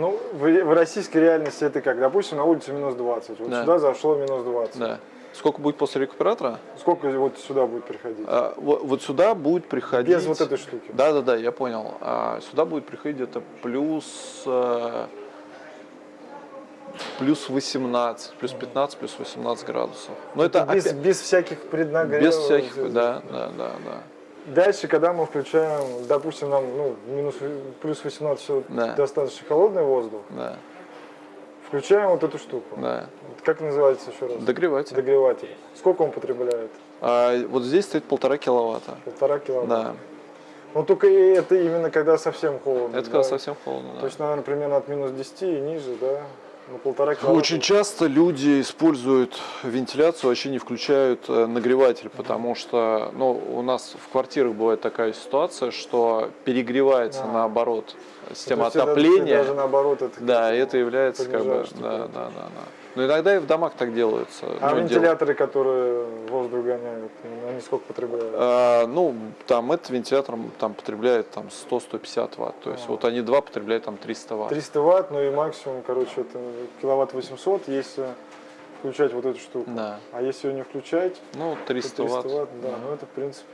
Ну, в, в российской реальности это как? Допустим, на улице минус 20. Вот Да. сюда зашло минус 20. Да. Сколько будет после рекуператора? Сколько вот сюда будет приходить? А, вот, вот сюда будет приходить... Без вот этой штуки. Да, да, да, я понял. А, сюда будет приходить где-то плюс... э, плюс 18, плюс 15, плюс 18 градусов. Но это, без, опять- без всяких преднагревов. без всяких... Да, да, да, да. Дальше, когда мы включаем, допустим, нам ну, минус, плюс 18 всё Да. достаточно холодный воздух, Да, включаем вот эту штуку. да. Как называется еще раз? Догреватель. Догреватель. Сколько он потребляет? А, вот здесь стоит полтора киловатта. Полтора киловатта. Да, Ну только это именно когда совсем холодно. это да? когда совсем холодно. да. То есть, наверное, примерно от минус 10 и ниже, да? Ну, полтора киловатта. Очень часто люди используют вентиляцию, вообще не включают э, нагреватель, потому что ну, у нас в квартирах бывает такая ситуация, что перегревается А. наоборот система это отопления. Даже наоборот это. Да, это является как бы, да, да, да, да. Но иногда и в домах так делается. А ну, вентиляторы, которые воздух гоняют, они сколько потребляют? А, ну, там этот вентилятор там потребляет там 100-150 ватт, то есть А. вот они два потребляют там 300 ватт. 300 ватт, ну и максимум, короче, это киловатт 800, если включать вот эту штуку. Да. А если ее не включать, Ну, то 300 300 ватт. ватт, да, ну это в принципе